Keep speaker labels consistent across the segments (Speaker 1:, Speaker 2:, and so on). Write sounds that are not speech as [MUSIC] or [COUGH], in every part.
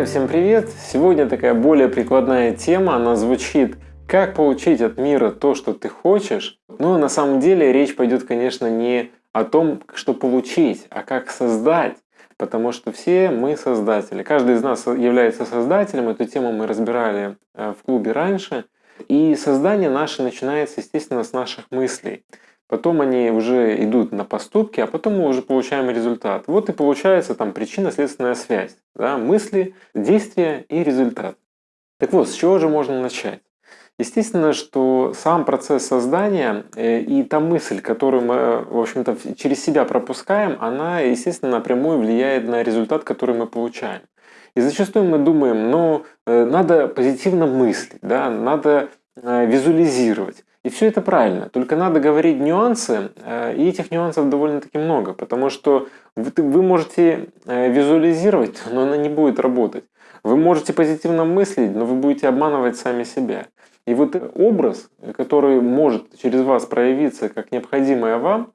Speaker 1: Друзья, всем привет! Сегодня такая более прикладная тема, она звучит «Как получить от мира то, что ты хочешь?». Но на самом деле речь пойдет, конечно, не о том, что получить, а как создать. Потому что все мы создатели. Каждый из нас является создателем. Эту тему мы разбирали э, в клубе раньше. И создание наше начинается, естественно, с наших мыслей. Потом они уже идут на поступки, а потом мы уже получаем результат. Вот и получается там причинно-следственная связь. Да? Мысли, действия и результат. Так вот, с чего же можно начать? Естественно, что сам процесс создания э, и та мысль, которую мы, в общем-то, через себя пропускаем, она, естественно, напрямую влияет на результат, который мы получаем. И зачастую мы думаем, ну, э, надо позитивно мыслить, да, надо э, визуализировать. И все это правильно, только надо говорить нюансы, э, и этих нюансов довольно-таки много, потому что вы можете э, визуализировать, [LAUGHS] но она не будет работать. Вы можете позитивно мыслить, но вы будете обманывать сами себя. И вот образ, который может через вас проявиться как необходимое вам,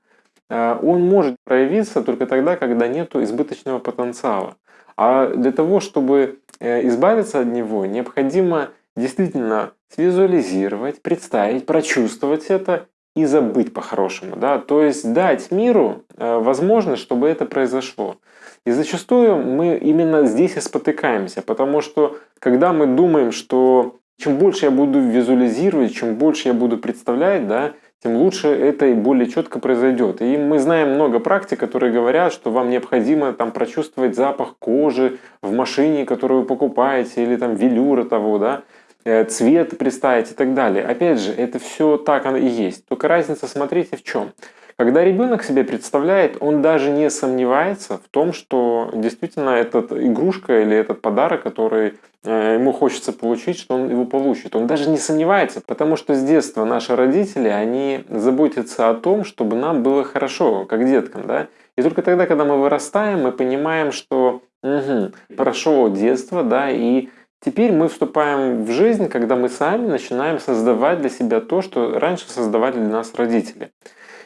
Speaker 1: э, он может проявиться только тогда, когда нет избыточного потенциала. А для того, чтобы избавиться от него, необходимо действительно свизуализировать, представить, прочувствовать это и забыть по-хорошему. Да? То есть дать миру э, возможность, чтобы это произошло. И зачастую мы именно здесь и спотыкаемся, потому что когда мы думаем, что чем больше я буду визуализировать, чем больше я буду представлять, да, тем лучше это и более четко произойдет. И мы знаем много практик, которые говорят, что вам необходимо там прочувствовать запах кожи в машине, которую вы покупаете, или там велюра того, да, цвет представить и так далее. Опять же, это все так оно и есть. Только разница, смотрите, в чем. Когда ребенок себе представляет, он даже не сомневается в том, что действительно эта игрушка или этот подарок, который э, ему хочется получить, что он его получит. Он даже не сомневается, потому что с детства наши родители, они заботятся о том, чтобы нам было хорошо, как деткам. Да? И только тогда, когда мы вырастаем, мы понимаем, что угу, прошло детство, да, и Теперь мы вступаем в жизнь, когда мы сами начинаем создавать для себя то, что раньше создавали для нас родители.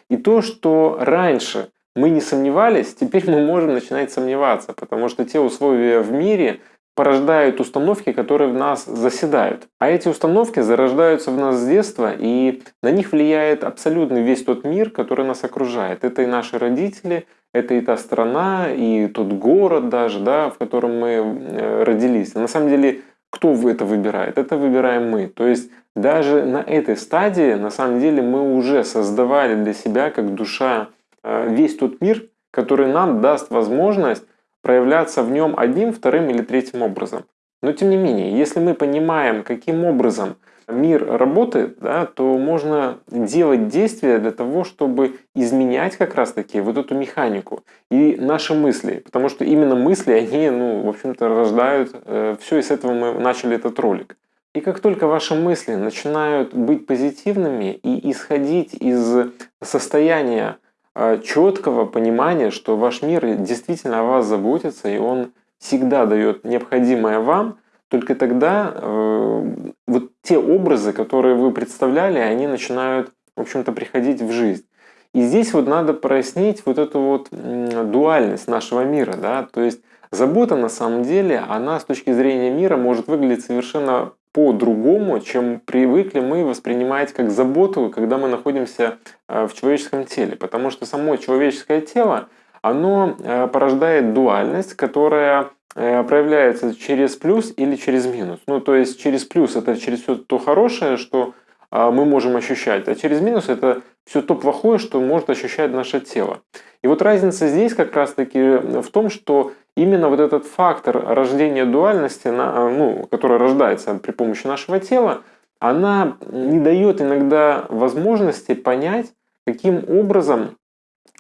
Speaker 1: И то, что раньше мы не сомневались, теперь мы можем начинать сомневаться, потому что те условия в мире порождают установки, которые в нас заседают. А эти установки зарождаются в нас с детства, и на них влияет абсолютно весь тот мир, который нас окружает. Это и наши родители, это и та страна, и тот город даже, да, в котором мы э, родились. На самом деле кто это выбирает? Это выбираем мы. То есть даже на этой стадии, на самом деле, мы уже создавали для себя, как душа, э, весь тот мир, который нам даст возможность проявляться в нем одним, вторым или третьим образом. Но тем не менее, если мы понимаем, каким образом мир работает, да, то можно делать действия для того, чтобы изменять как раз-таки вот эту механику и наши мысли. Потому что именно мысли, они, ну, в общем-то, рождают э, все, и с этого мы начали этот ролик. И как только ваши мысли начинают быть позитивными и исходить из состояния э, четкого понимания, что ваш мир действительно о вас заботится, и он всегда дает необходимое вам – только тогда э, вот те образы, которые вы представляли, они начинают, в общем-то, приходить в жизнь. И здесь вот надо прояснить вот эту вот дуальность нашего мира, да, то есть забота на самом деле, она с точки зрения мира может выглядеть совершенно по-другому, чем привыкли мы воспринимать как заботу, когда мы находимся э, в человеческом теле. Потому что само человеческое тело, оно э, порождает дуальность, которая Э, проявляется через плюс или через минус. Ну, то есть через плюс это через все то хорошее, что а, мы можем ощущать, а через минус это все то плохое, что может ощущать наше тело. И вот разница здесь как раз-таки в том, что именно вот этот фактор рождения дуальности, ну, который рождается при помощи нашего тела, она не дает иногда возможности понять, каким образом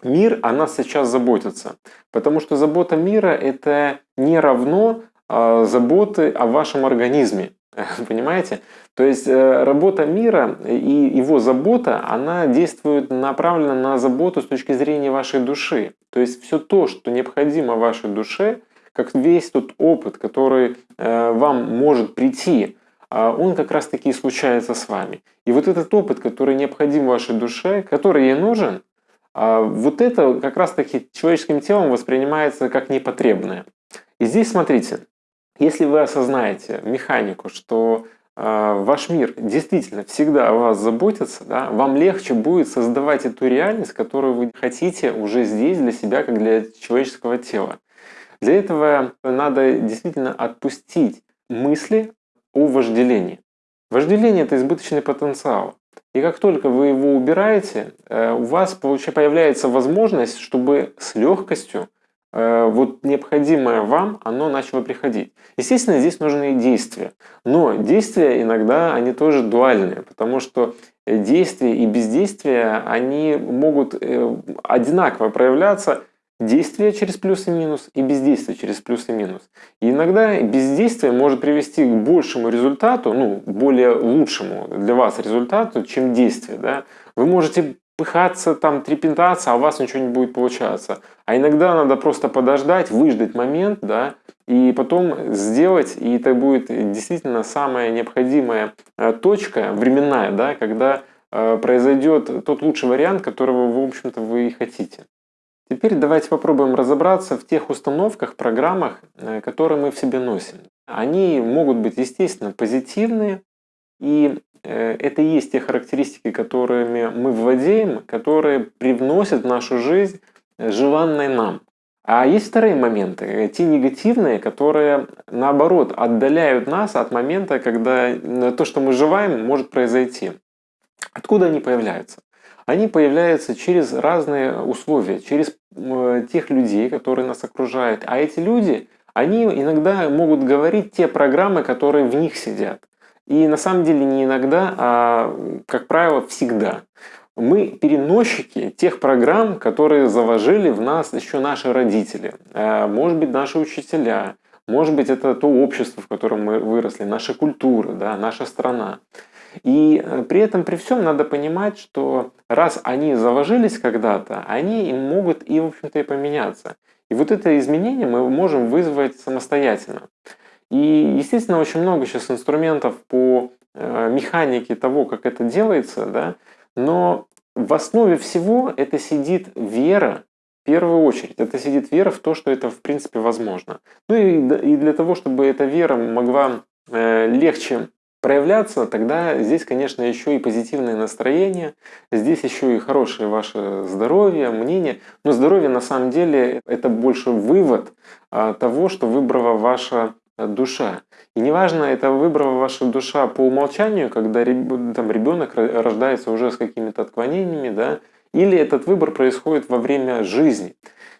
Speaker 1: мир о нас сейчас заботится. Потому что забота мира – это не равно э, заботы о вашем организме. [LAUGHS] Понимаете? То есть э, работа мира и его забота, она действует направленно на заботу с точки зрения вашей души. То есть все то, что необходимо вашей душе, как весь тот опыт, который э, вам может прийти, а он как раз таки и случается с вами. И вот этот опыт, который необходим вашей душе, который ей нужен, а вот это как раз таки человеческим телом воспринимается как непотребное. И здесь смотрите, Если вы осознаете механику, что э, ваш мир действительно всегда о вас заботится, да, вам легче будет создавать эту реальность, которую вы хотите уже здесь для себя, как для человеческого тела. Для этого надо действительно отпустить мысли о вожделении. Вожделение – это избыточный потенциал. И как только вы его убираете, э, у вас появляется возможность, чтобы с легкостью Э, вот необходимое вам, оно начало приходить. Естественно, здесь нужны действия. Но действия иногда, они тоже дуальные, потому что действия и бездействия, они могут э, одинаково проявляться действие через плюс и минус и бездействие через плюс и минус. И иногда бездействие может привести к большему результату, ну, более лучшему для вас результату, чем действие. Да? Вы можете пыхаться, там, трепетаться, а у вас ничего не будет получаться. А иногда надо просто подождать, выждать момент, да, и потом сделать, и это будет действительно самая необходимая э, точка временная, да, когда э, произойдет тот лучший вариант, которого, в общем-то, вы и хотите. Теперь давайте попробуем разобраться в тех установках, программах, э, которые мы в себе носим. Они могут быть, естественно, позитивные, и Э, это и есть те характеристики, которыми мы владеем, которые привносят в нашу жизнь желанное нам. А есть вторые моменты, э, те негативные, которые наоборот отдаляют нас от момента, когда то, что мы желаем, может произойти. Откуда они появляются? Они появляются через разные условия, через тех людей, которые нас окружают. А эти люди, они иногда могут говорить те программы, которые в них сидят. И на самом деле не иногда, а, как правило, всегда. Мы переносчики тех программ, которые заложили в нас еще наши родители, а, может быть, наши учителя, может быть, это то общество, в котором мы выросли, наша культура, да, наша страна. И э, при этом, при всем, надо понимать, что раз они заложились когда-то, они могут и, в общем-то, и поменяться. И вот это изменение мы можем вызвать самостоятельно. И, естественно, очень много сейчас инструментов по э, механике того, как это делается, да, но в основе всего это сидит вера, в первую очередь, это сидит вера в то, что это в принципе возможно. Ну и, и для того, чтобы эта вера могла э, легче проявляться, тогда здесь, конечно, еще и позитивное настроение, здесь еще и хорошее ваше здоровье, мнение. Но здоровье на самом деле это больше вывод а, того, что выбрала ваша душа. И неважно, это выбрала ваша душа по умолчанию, когда там, ребенок рождается уже с какими-то отклонениями, да, или этот выбор происходит во время жизни.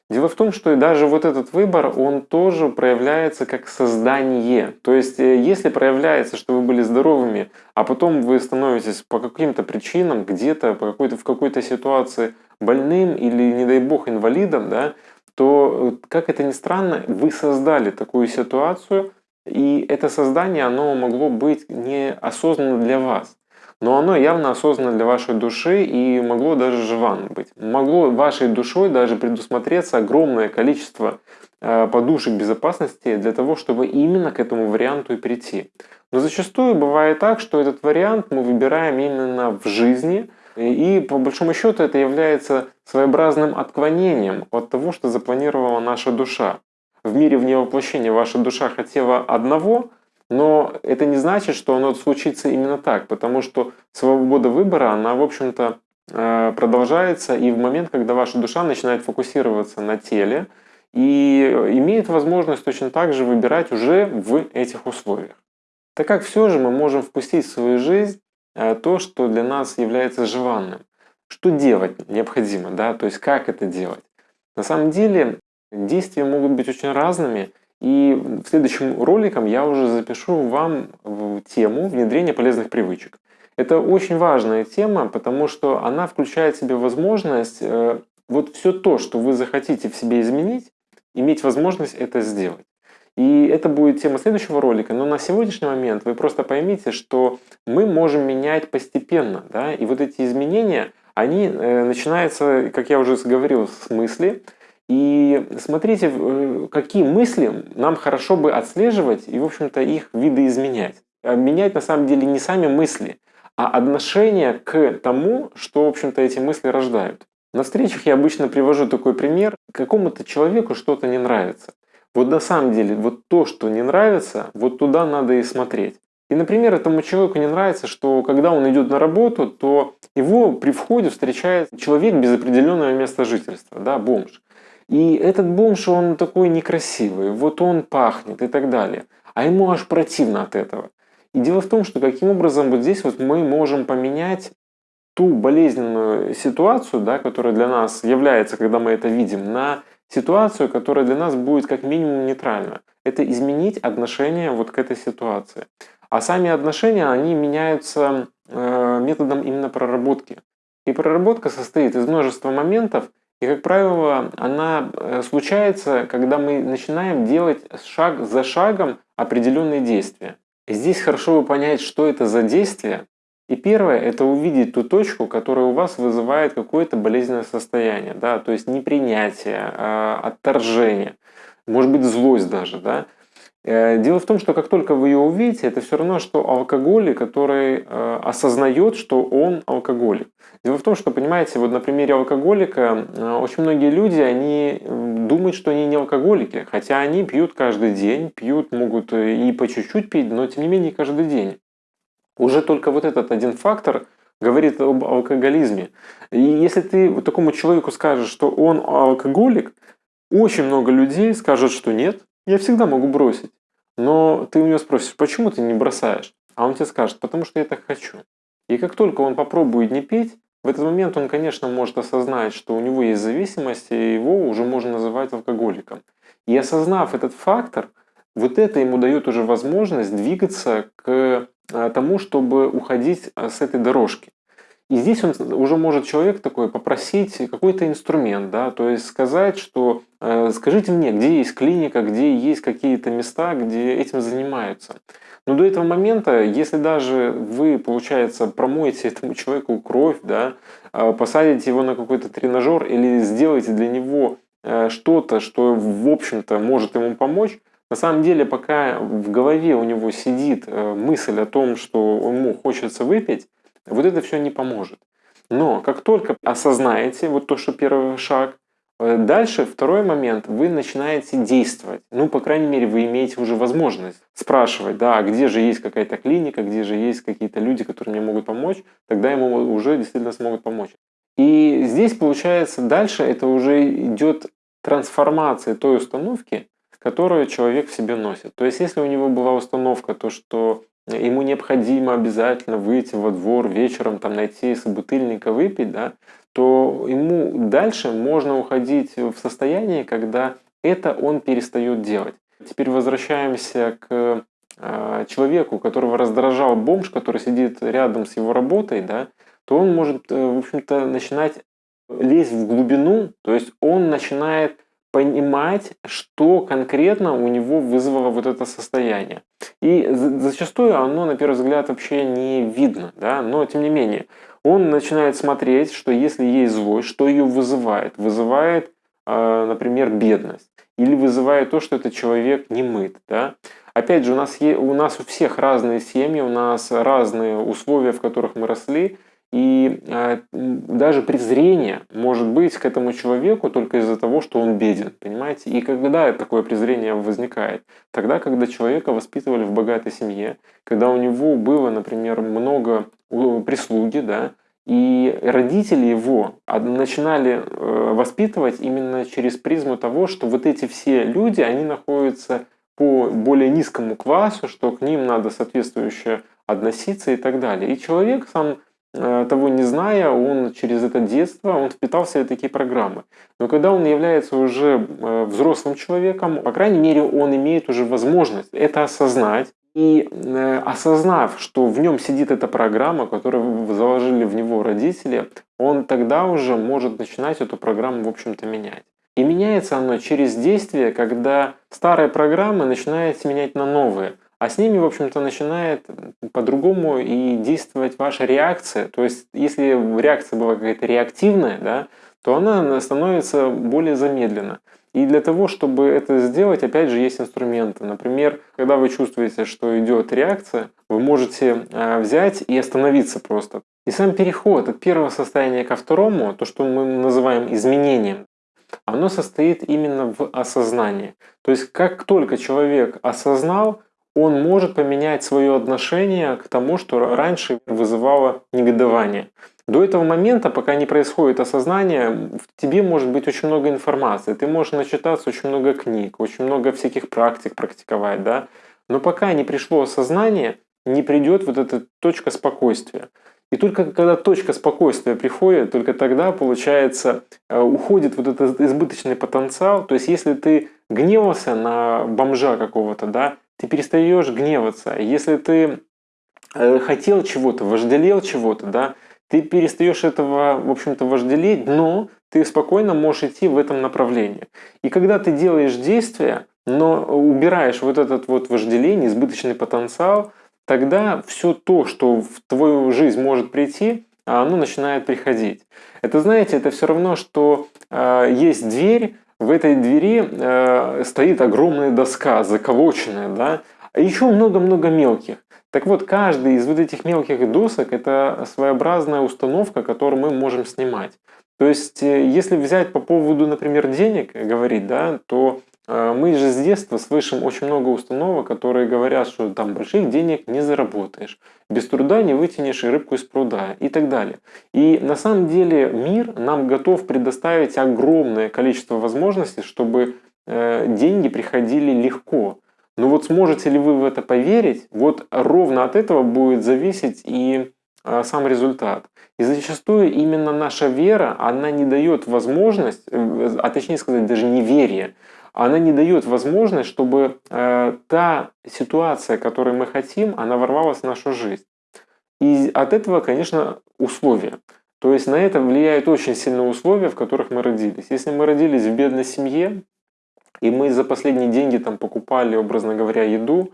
Speaker 1: Дело в том, что даже вот этот выбор, он тоже проявляется как создание. То есть, э, если проявляется, что вы были здоровыми, а потом вы становитесь по каким-то причинам где-то, по какой-то, в какой-то ситуации больным или, не дай бог, инвалидом, да, то, э, как это ни странно, вы создали такую ситуацию, и это создание, оно могло быть неосознанно для вас. Но оно явно осознанно для вашей души и могло даже желанно быть. Могло вашей душой даже предусмотреться огромное количество э, подушек безопасности для того, чтобы именно к этому варианту и прийти. Но зачастую бывает так, что этот вариант мы выбираем именно в жизни, и по большому счету это является своеобразным отклонением от того, что запланировала наша душа. В мире вне воплощения ваша душа хотела одного, но это не значит, что оно случится именно так, потому что свобода выбора, она, в общем-то, э, продолжается и в момент, когда ваша душа начинает фокусироваться на теле и имеет возможность точно так же выбирать уже в этих условиях. Так как все же мы можем впустить в свою жизнь Э, то, что для нас является желанным. Что делать необходимо, да, то есть как это делать. На самом деле действия могут быть очень разными, и в следующем роликом я уже запишу вам тему внедрения полезных привычек. Это очень важная тема, потому что она включает в себя возможность э, вот все то, что вы захотите в себе изменить, иметь возможность это сделать. И это будет тема следующего ролика, но на сегодняшний момент вы просто поймите, что мы можем менять постепенно, да, и вот эти изменения, они э, начинаются, как я уже говорил, с мысли, и смотрите, э, какие мысли нам хорошо бы отслеживать и, в общем-то, их видоизменять. А менять на самом деле не сами мысли, а отношение к тому, что, в общем-то, эти мысли рождают. На встречах я обычно привожу такой пример. Какому-то человеку что-то не нравится. Вот на самом деле, вот то, что не нравится, вот туда надо и смотреть. И, например, этому человеку не нравится, что когда он идет на работу, то его при входе встречает человек без определенного места жительства, да, бомж. И этот бомж, он такой некрасивый, вот он пахнет и так далее. А ему аж противно от этого. И дело в том, что каким образом вот здесь вот мы можем поменять ту болезненную ситуацию, да, которая для нас является, когда мы это видим, на ситуацию, которая для нас будет как минимум нейтральна. Это изменить отношение вот к этой ситуации. А сами отношения, они меняются э, методом именно проработки. И проработка состоит из множества моментов, и, как правило, она э, случается, когда мы начинаем делать шаг за шагом определенные действия. И здесь хорошо бы понять, что это за действие. И первое – это увидеть ту точку, которая у вас вызывает какое-то болезненное состояние. Да? То есть непринятие, а, отторжение, может быть злость даже. Да? Э, дело в том, что как только вы ее увидите, это все равно, что алкоголик, который э, осознает, что он алкоголик. Дело в том, что, понимаете, вот на примере алкоголика э, очень многие люди, они думают, что они не алкоголики, хотя они пьют каждый день, пьют, могут и по чуть-чуть пить, но тем не менее каждый день. Уже только вот этот один фактор говорит об алкоголизме. И если ты вот такому человеку скажешь, что он алкоголик, очень много людей скажут, что нет, я всегда могу бросить. Но ты у него спросишь, почему ты не бросаешь? А он тебе скажет, потому что я так хочу. И как только он попробует не пить, в этот момент он, конечно, может осознать, что у него есть зависимость, и его уже можно называть алкоголиком. И осознав этот фактор, вот это ему дает уже возможность двигаться к э, тому, чтобы уходить э, с этой дорожки. И здесь он уже может человек такой попросить какой-то инструмент, да, то есть сказать, что э, скажите мне, где есть клиника, где есть какие-то места, где этим занимаются. Но до этого момента, если даже вы, получается, промоете этому человеку кровь, да, э, посадите его на какой-то тренажер или сделаете для него э, что-то, что, в общем-то, может ему помочь, на самом деле, пока в голове у него сидит э, мысль о том, что ему хочется выпить, вот это все не поможет. Но как только осознаете вот то, что первый шаг, э, дальше второй момент, вы начинаете действовать. Ну, по крайней мере, вы имеете уже возможность спрашивать, да, а где же есть какая-то клиника, где же есть какие-то люди, которые мне могут помочь, тогда ему уже действительно смогут помочь. И здесь, получается, дальше это уже идет трансформация той установки, которую человек в себе носит. То есть, если у него была установка, то, что ему необходимо обязательно выйти во двор вечером, там найти собутыльника выпить, да, то ему дальше можно уходить в состояние, когда это он перестает делать. Теперь возвращаемся к э, человеку, которого раздражал бомж, который сидит рядом с его работой, да, то он может, э, в общем-то, начинать лезть в глубину, то есть он начинает понимать, что конкретно у него вызвало вот это состояние. И зачастую оно, на первый взгляд, вообще не видно, да? но тем не менее, он начинает смотреть, что если есть злость, что ее вызывает? Вызывает, а, например, бедность. Или вызывает то, что этот человек не мыт. Да? Опять же, у нас, у нас у всех разные семьи, у нас разные условия, в которых мы росли. И э, даже презрение может быть к этому человеку только из-за того, что он беден, понимаете? И когда такое презрение возникает? Тогда, когда человека воспитывали в богатой семье, когда у него было, например, много прислуги, да, и родители его начинали э, воспитывать именно через призму того, что вот эти все люди, они находятся по более низкому классу, что к ним надо соответствующе относиться и так далее. И человек сам Э, того не зная, он через это детство, он впитал в такие программы. Но когда он является уже э, взрослым человеком, по крайней мере, он имеет уже возможность это осознать. И э, осознав, что в нем сидит эта программа, которую заложили в него родители, он тогда уже может начинать эту программу, в общем-то, менять. И меняется оно через действие, когда старые программы начинают менять на новые – а с ними, в общем-то, начинает по-другому и действовать ваша реакция. То есть, если реакция была какая-то реактивная, да, то она становится более замедленно. И для того, чтобы это сделать, опять же, есть инструменты. Например, когда вы чувствуете, что идет реакция, вы можете а, взять и остановиться просто. И сам переход от первого состояния ко второму, то, что мы называем изменением, оно состоит именно в осознании. То есть как только человек осознал, он может поменять свое отношение к тому, что раньше вызывало негодование. До этого момента, пока не происходит осознание, в тебе может быть очень много информации. Ты можешь начитаться очень много книг, очень много всяких практик практиковать, да. Но пока не пришло осознание, не придет вот эта точка спокойствия. И только когда точка спокойствия приходит, только тогда, получается, э, уходит вот этот избыточный потенциал. То есть, если ты гневался на бомжа какого-то, да, ты перестаешь гневаться. Если ты э, хотел чего-то, вожделел чего-то, да, ты перестаешь этого, в общем-то, вожделеть, но ты спокойно можешь идти в этом направлении. И когда ты делаешь действия, но убираешь вот этот вот вожделение, избыточный потенциал, тогда все то, что в твою жизнь может прийти, оно начинает приходить. Это, знаете, это все равно, что э, есть дверь, в этой двери э, стоит огромная доска, заколоченная, да, а еще много-много мелких. Так вот, каждый из вот этих мелких досок – это своеобразная установка, которую мы можем снимать. То есть, э, если взять по поводу, например, денег говорить, да, то мы же с детства слышим очень много установок, которые говорят, что там больших денег не заработаешь, без труда не вытянешь рыбку из пруда и так далее. И на самом деле мир нам готов предоставить огромное количество возможностей, чтобы э, деньги приходили легко. Но вот сможете ли вы в это поверить, вот ровно от этого будет зависеть и а, сам результат. И зачастую именно наша вера, она не дает возможность, э, а точнее сказать, даже неверие, она не дает возможность, чтобы э, та ситуация, которую мы хотим, она ворвалась в нашу жизнь. И от этого, конечно, условия. То есть на это влияют очень сильные условия, в которых мы родились. Если мы родились в бедной семье, и мы за последние деньги там покупали, образно говоря, еду,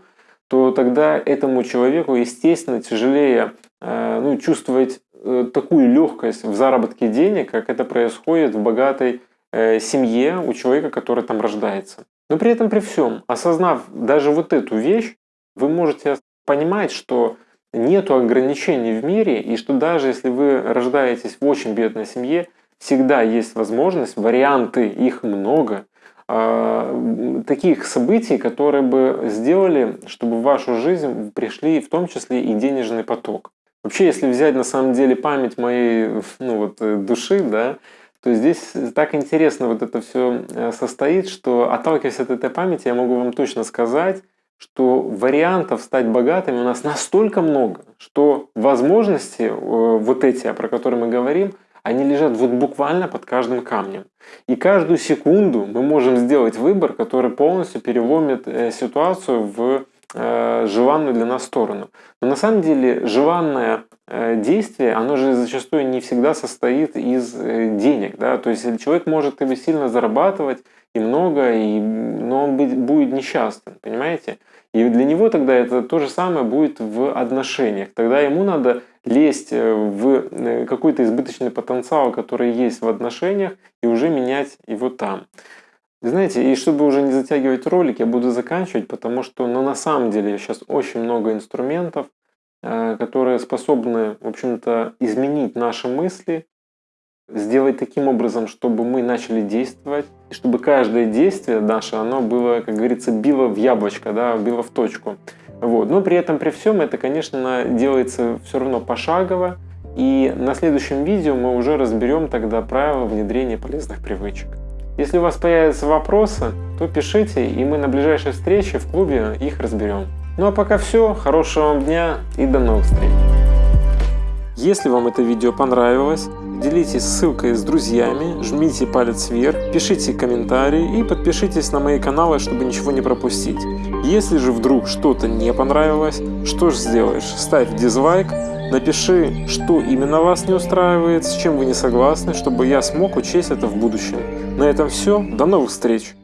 Speaker 1: то тогда этому человеку, естественно, тяжелее э, ну, чувствовать э, такую легкость в заработке денег, как это происходит в богатой Э, семье у человека, который там рождается. Но при этом при всем, осознав даже вот эту вещь, вы можете понимать, что нету ограничений в мире, и что даже если вы рождаетесь в очень бедной семье, всегда есть возможность, варианты, их много, а, таких событий, которые бы сделали, чтобы в вашу жизнь пришли в том числе и денежный поток. Вообще, если взять на самом деле память моей ну, вот, э, души, да, то здесь так интересно вот это все э, состоит, что отталкиваясь от этой памяти, я могу вам точно сказать, что вариантов стать богатыми у нас настолько много, что возможности э, вот эти, про которые мы говорим, они лежат вот буквально под каждым камнем. И каждую секунду мы можем сделать выбор, который полностью переломит э, ситуацию в желанную для нас сторону. Но на самом деле желанная Э, действие, оно же зачастую не всегда состоит из э, денег. Да? То есть человек может и сильно зарабатывать, и много, и, но он будет несчастным, понимаете? И для него тогда это то же самое будет в отношениях. Тогда ему надо лезть э, в какой-то избыточный потенциал, который есть в отношениях, и уже менять его там. Знаете, и чтобы уже не затягивать ролик, я буду заканчивать, потому что ну, на самом деле сейчас очень много инструментов, Э, которые способны, в общем-то, изменить наши мысли, сделать таким образом, чтобы мы начали действовать, и чтобы каждое действие наше, оно было, как говорится, било в яблочко, да, било в точку. Вот. Но при этом, при всем, это, конечно, делается все равно пошагово, и на следующем видео мы уже разберем тогда правила внедрения полезных привычек. Если у вас появятся вопросы, то пишите, и мы на ближайшей встрече в клубе их разберем. Ну а пока все, хорошего вам дня и до новых встреч. Если вам это видео понравилось, делитесь ссылкой с друзьями, жмите палец вверх, пишите комментарии и подпишитесь на мои каналы, чтобы ничего не пропустить. Если же вдруг что-то не понравилось, что же сделаешь? Ставь дизлайк, напиши, что именно вас не устраивает, с чем вы не согласны, чтобы я смог учесть это в будущем. На этом все, до новых встреч!